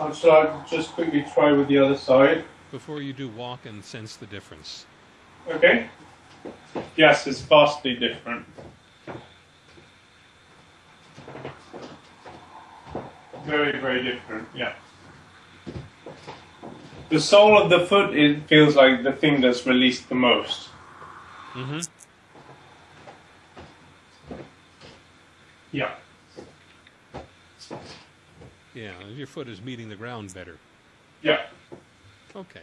Uh, shall I just quickly try with the other side? Before you do, walk and sense the difference. Okay. Yes, it's vastly different. Very, very different. Yeah. The sole of the foot it feels like the thing that's released the most. Mm-hmm. Yeah. Yeah, your foot is meeting the ground better. Yeah. Okay.